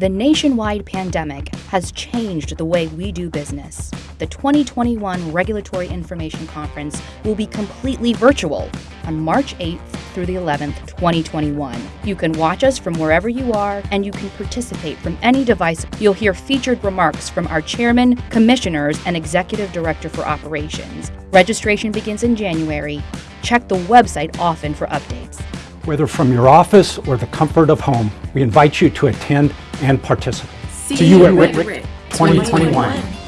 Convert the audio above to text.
The nationwide pandemic has changed the way we do business. The 2021 Regulatory Information Conference will be completely virtual on March 8th through the 11th, 2021. You can watch us from wherever you are and you can participate from any device. You'll hear featured remarks from our chairman, commissioners, and executive director for operations. Registration begins in January. Check the website often for updates. Whether from your office or the comfort of home, we invite you to attend and participate. See, you at RIC 2021.